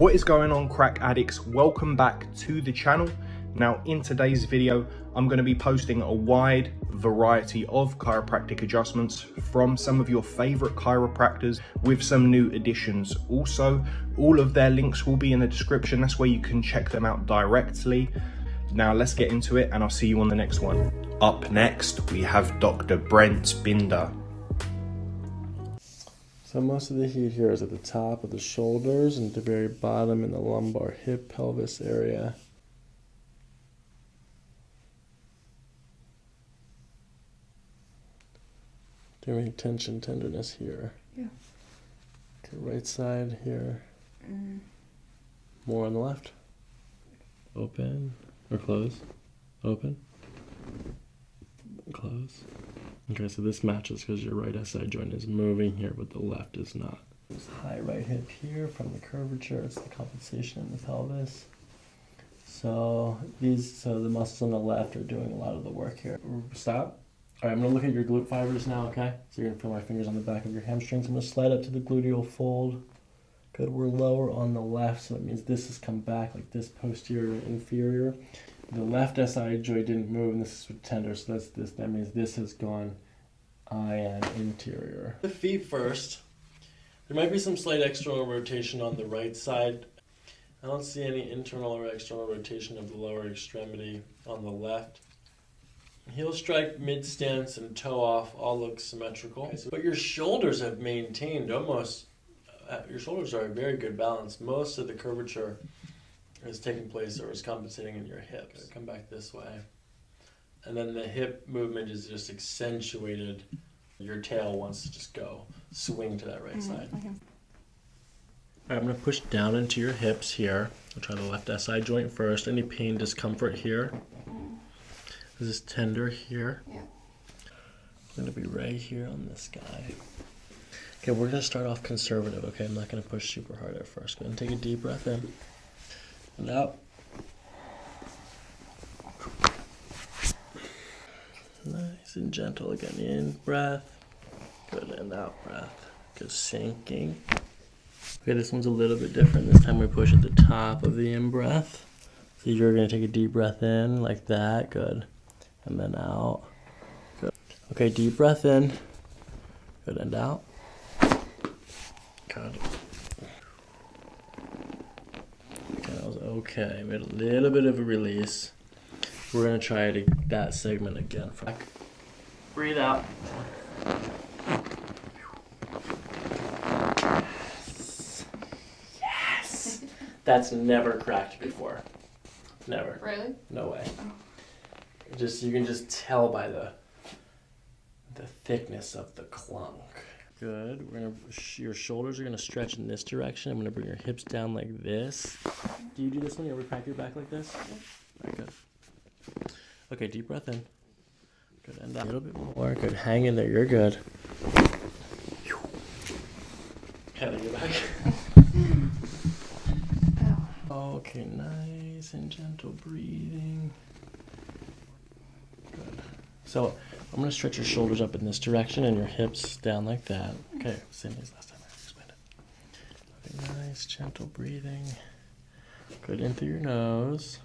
What is going on crack addicts? Welcome back to the channel. Now in today's video, I'm going to be posting a wide variety of chiropractic adjustments from some of your favorite chiropractors with some new additions. Also, all of their links will be in the description. That's where you can check them out directly. Now let's get into it and I'll see you on the next one. Up next, we have Dr. Brent Binder. So most of the heat here is at the top of the shoulders and at the very bottom in the lumbar hip pelvis area. Doing tension tenderness here. Yeah. Okay, right side here. Mm. More on the left. Open or close. Open. Close. Okay, so this matches because your right SI joint is moving here, but the left is not. This high right hip here from the curvature, it's the compensation in the pelvis. So these, so the muscles on the left are doing a lot of the work here. Stop. All right, I'm gonna look at your glute fibers now, okay? So you're gonna feel my fingers on the back of your hamstrings. I'm gonna slide up to the gluteal fold. Good, we're lower on the left, so that means this has come back like this posterior inferior the left SI joint didn't move, and this is tender, so that's this. That means this has gone IN anterior. The feet first. There might be some slight external rotation on the right side. I don't see any internal or external rotation of the lower extremity on the left. Heel strike, mid stance, and toe off all look symmetrical. But your shoulders have maintained almost, uh, your shoulders are a very good balance. Most of the curvature is taking place or is compensating in your hips. Come back this way. And then the hip movement is just accentuated. Your tail wants to just go swing to that right mm -hmm. side. Okay. Right, I'm going to push down into your hips here. I'll try the left SI joint first. Any pain, discomfort here? This is tender here. Yeah. I'm going to be right here on this guy. Okay, we're going to start off conservative, okay? I'm not going to push super hard at first. Go ahead and take a deep breath in and out. Nice and gentle again. In breath. Good and out breath. Good sinking. Okay, this one's a little bit different. This time we push at the top of the in breath. So you're gonna take a deep breath in like that. Good. And then out. Good. Okay, deep breath in. Good and out. Good. Okay, made a little bit of a release. We're gonna try to, that segment again. Back. Breathe out. Yes. Yes. That's never cracked before. Never. Really? No way. Oh. Just you can just tell by the the thickness of the clunk. Good. We're gonna your shoulders are gonna stretch in this direction. I'm gonna bring your hips down like this. Do you do this when you ever crack your back like this? Very good. Okay, deep breath in. Good. And a little bit more. Good. Hang in there. You're good. Head on your back. okay, nice and gentle breathing. Good. So I'm going to stretch your shoulders up in this direction and your hips down like that. Okay, same as last time I explained it. Okay, nice, gentle breathing. Good in through your nose.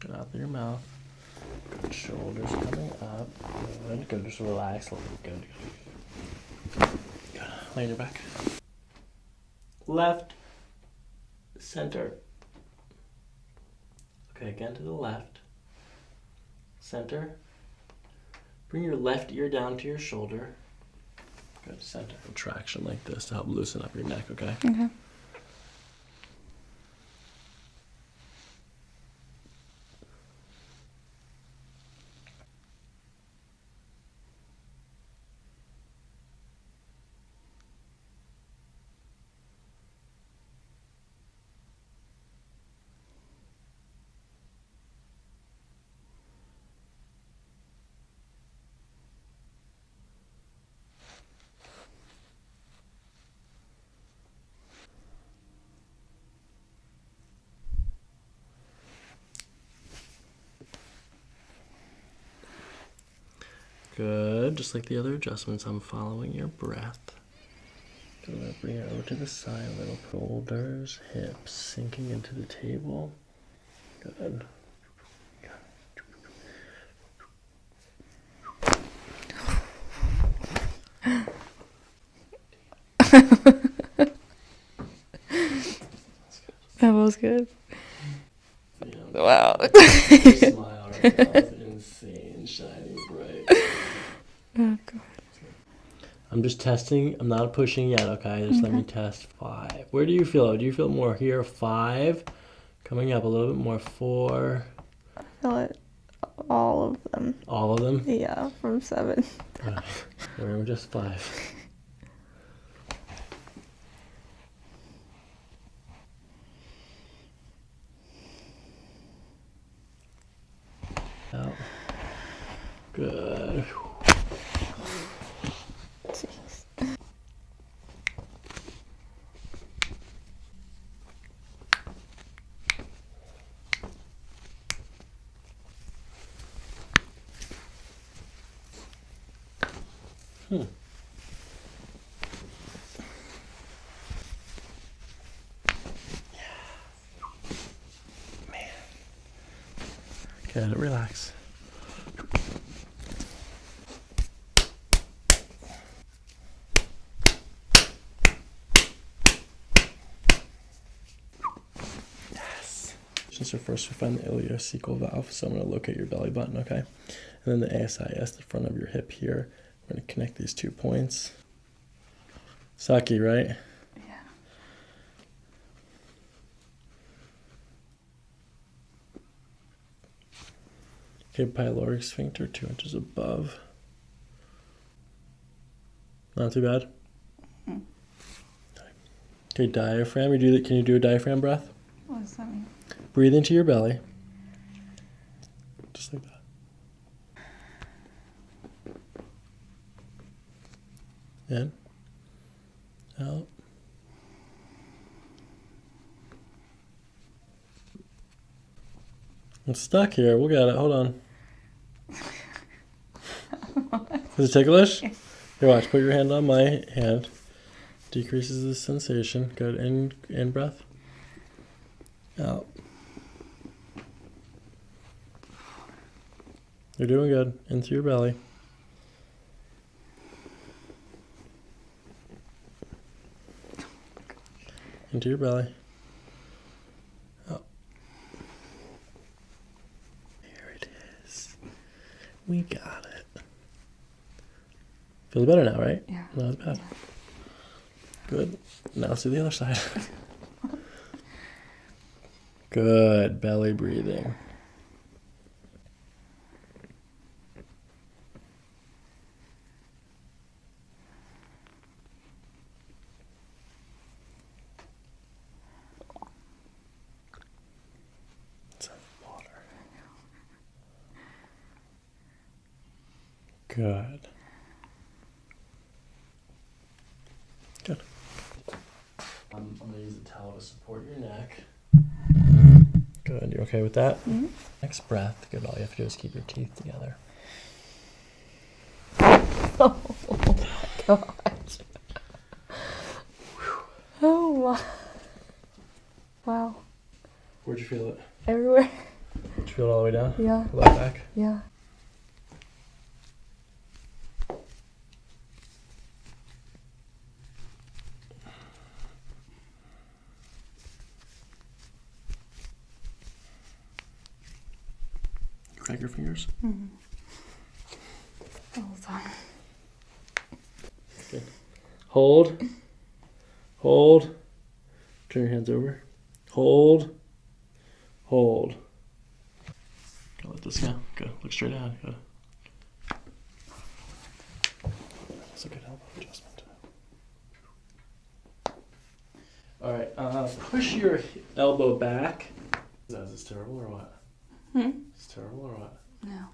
Good out through your mouth. Good shoulders coming up. Good. Good. Just relax a little bit. Good. Good. Lay on your back. Left. Center. Okay, again to the left. Center. Bring your left ear down to your shoulder. Good, center. Traction like this to help loosen up your neck, okay? Okay. Good, just like the other adjustments, I'm following your breath. Gonna over to the side little. Shoulders, hips sinking into the table. Good. That was good. Yeah. Wow. Your smile right now is insane, shining bright. Oh, God. I'm just testing. I'm not pushing yet, okay? Just let me test five. Where do you feel it? Do you feel more here? Five. Coming up a little bit more. Four. I feel it. All of them. All of them. Yeah, from seven. Alright. Remember just five. Out. Good. Jeez. Hmm. Good. Relax. Yes. So first we find the ileocecal valve. So I'm going to locate your belly button, okay? And then the ASIS, the front of your hip here. We're going to connect these two points. Saki, right? Yeah. Okay, pyloric sphincter two inches above. Not too bad. Mm-hmm. Okay, diaphragm. You do that. Can you do a diaphragm breath? What does that mean? Breathe into your belly. Just like that. In. Out. I'm stuck here. We'll get it. Hold on. Is it ticklish? Here, watch. Put your hand on my hand. Decreases the sensation. Good. In, in breath. Out. You're doing good. Into your belly. Into your belly. Out. There it is. We got it. Feels better now, right? Yeah. Not as bad. Good. Now let's do the other side. Good. Belly breathing. Some water. Good. Good. I'm, I'm gonna use a towel to support your neck. Good. You're okay with that? Mhm. Next breath. Good. All you have to do is keep your teeth together. Oh, my God. Oh, wow. Wow. Where'd you feel it? Everywhere. Did you feel it all the way down? Yeah. Left back. Yeah. Crack your fingers. All the time. Good. Hold. Hold. Turn your hands over. Hold. Hold. Go let this go. Go. Look straight ahead. Good. That's a good elbow adjustment. All right. Uh, push your elbow back. Is that is this terrible or what? Hmm? It's terrible or what? No.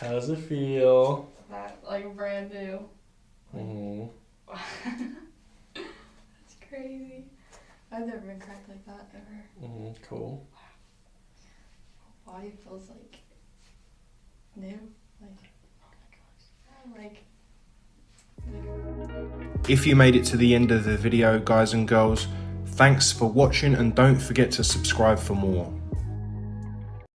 How does it feel? That like brand new. hmm That's crazy. I've never been cracked like that ever. hmm Cool. Body feels like new. Like oh my gosh. Like If you made it to the end of the video, guys and girls, thanks for watching and don't forget to subscribe for more.